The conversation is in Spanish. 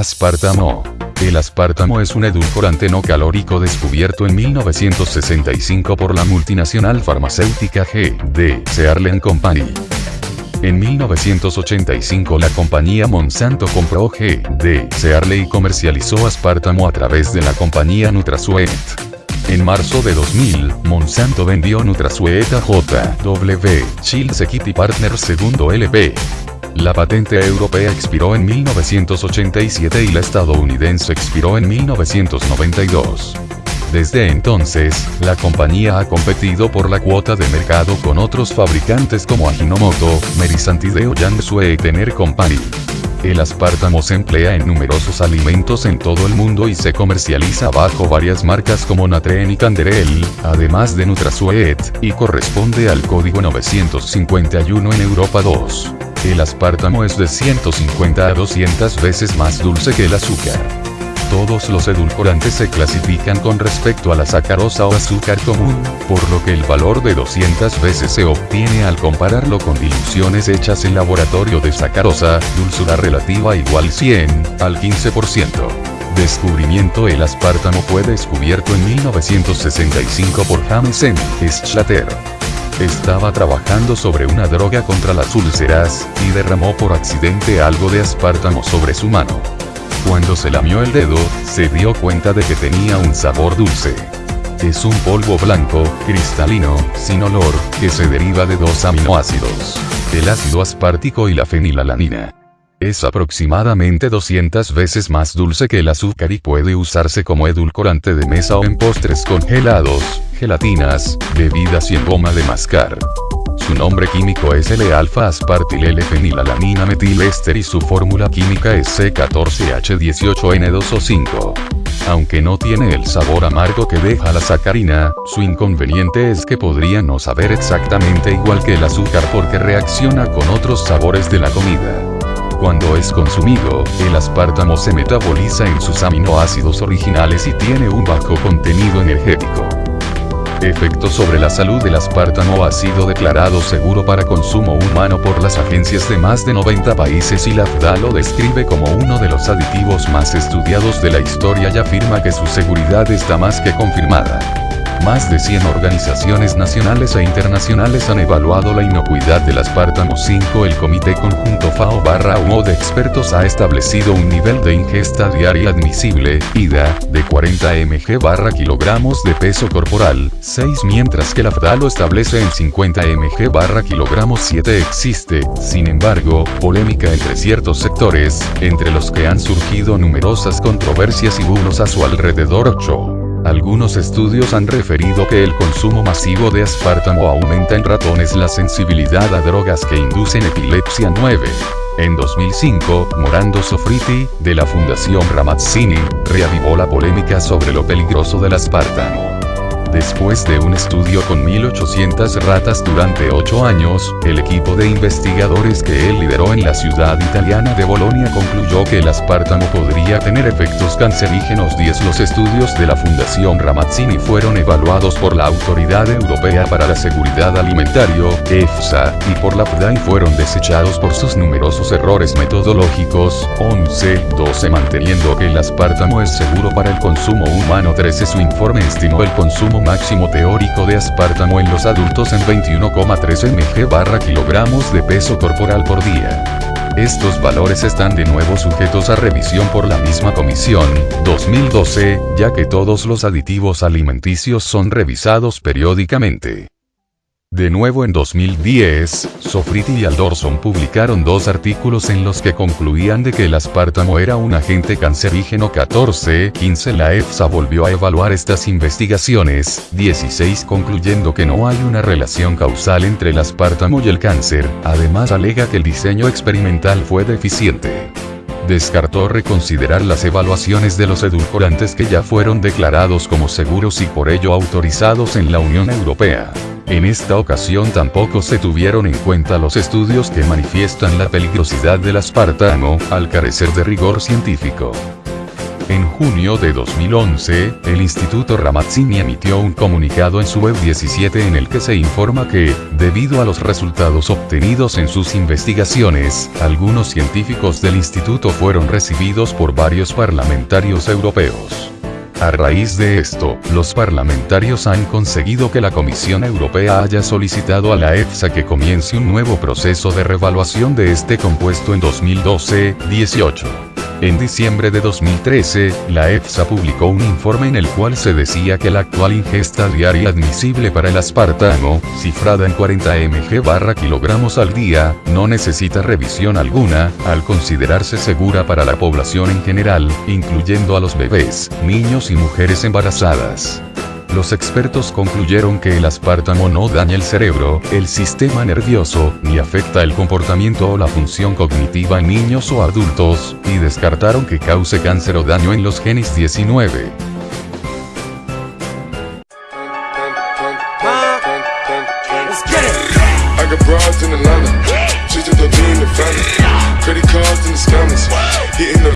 Aspartamo. El aspartamo es un edulcorante no calórico descubierto en 1965 por la multinacional farmacéutica G.D. Searle Company. En 1985 la compañía Monsanto compró G.D. Searle y comercializó aspartamo a través de la compañía Nutrasuet. En marzo de 2000, Monsanto vendió Nutrasuet a J.W. Shields Equity Partners segundo LP. La patente europea expiró en 1987 y la estadounidense expiró en 1992. Desde entonces, la compañía ha competido por la cuota de mercado con otros fabricantes como Ajinomoto, Merisantideo Yansue y Tener Company. El aspartamo se emplea en numerosos alimentos en todo el mundo y se comercializa bajo varias marcas como Natren y Canderel, además de Nutrasuet, y corresponde al código 951 en Europa 2. El aspartamo es de 150 a 200 veces más dulce que el azúcar. Todos los edulcorantes se clasifican con respecto a la sacarosa o azúcar común, por lo que el valor de 200 veces se obtiene al compararlo con diluciones hechas en laboratorio de sacarosa, dulzura relativa igual 100 al 15%. Descubrimiento El aspartamo fue descubierto en 1965 por James M. Schlatter. Estaba trabajando sobre una droga contra las úlceras, y derramó por accidente algo de aspartamo sobre su mano. Cuando se lamió el dedo, se dio cuenta de que tenía un sabor dulce. Es un polvo blanco, cristalino, sin olor, que se deriva de dos aminoácidos. El ácido aspartico y la fenilalanina. Es aproximadamente 200 veces más dulce que el azúcar y puede usarse como edulcorante de mesa o en postres congelados, gelatinas, bebidas y en goma de mascar. Su nombre químico es L-alfa-aspartil-L-fenilalanina metilester y su fórmula química es C14H18N2O5. Aunque no tiene el sabor amargo que deja la sacarina, su inconveniente es que podría no saber exactamente igual que el azúcar porque reacciona con otros sabores de la comida. Cuando es consumido, el aspartamo se metaboliza en sus aminoácidos originales y tiene un bajo contenido energético. Efecto sobre la salud del aspartamo ha sido declarado seguro para consumo humano por las agencias de más de 90 países y la FDA lo describe como uno de los aditivos más estudiados de la historia y afirma que su seguridad está más que confirmada. Más de 100 organizaciones nacionales e internacionales han evaluado la inocuidad del aspartamo 5. El Comité Conjunto FAO barra UO de expertos ha establecido un nivel de ingesta diaria admisible, IDA, de 40 mg barra kilogramos de peso corporal, 6 mientras que la FDA lo establece en 50 mg barra kilogramos 7 existe, sin embargo, polémica entre ciertos sectores, entre los que han surgido numerosas controversias y bulos a su alrededor 8. Algunos estudios han referido que el consumo masivo de aspartamo aumenta en ratones la sensibilidad a drogas que inducen epilepsia 9. En 2005, Morando Sofriti, de la Fundación Ramazzini, reavivó la polémica sobre lo peligroso del aspartamo. Después de un estudio con 1.800 ratas durante 8 años, el equipo de investigadores que él lideró en la ciudad italiana de Bolonia concluyó que el aspartamo podría tener efectos cancerígenos. 10 Los estudios de la Fundación Ramazzini fueron evaluados por la Autoridad Europea para la Seguridad Alimentario, EFSA, y por la FDA y fueron desechados por sus numerosos errores metodológicos, 11, 12 manteniendo que el aspartamo es seguro para el consumo humano. 13 Su informe estimó el consumo máximo teórico de aspartamo en los adultos en 21,3 mg barra kilogramos de peso corporal por día. Estos valores están de nuevo sujetos a revisión por la misma comisión, 2012, ya que todos los aditivos alimenticios son revisados periódicamente. De nuevo en 2010, Sofriti y Aldorson publicaron dos artículos en los que concluían de que el aspartamo era un agente cancerígeno 14, 15 La EFSA volvió a evaluar estas investigaciones, 16 concluyendo que no hay una relación causal entre el aspartamo y el cáncer, además alega que el diseño experimental fue deficiente. Descartó reconsiderar las evaluaciones de los edulcorantes que ya fueron declarados como seguros y por ello autorizados en la Unión Europea. En esta ocasión tampoco se tuvieron en cuenta los estudios que manifiestan la peligrosidad del aspartamo, al carecer de rigor científico. En junio de 2011, el Instituto Ramazzini emitió un comunicado en su web 17 en el que se informa que, debido a los resultados obtenidos en sus investigaciones, algunos científicos del instituto fueron recibidos por varios parlamentarios europeos. A raíz de esto, los parlamentarios han conseguido que la Comisión Europea haya solicitado a la EFSA que comience un nuevo proceso de revaluación de este compuesto en 2012-18. En diciembre de 2013, la EFSA publicó un informe en el cual se decía que la actual ingesta diaria admisible para el aspartamo, cifrada en 40 mg barra kilogramos al día, no necesita revisión alguna, al considerarse segura para la población en general, incluyendo a los bebés, niños y mujeres embarazadas los expertos concluyeron que el aspartamo no daña el cerebro, el sistema nervioso, ni afecta el comportamiento o la función cognitiva en niños o adultos, y descartaron que cause cáncer o daño en los genes 19.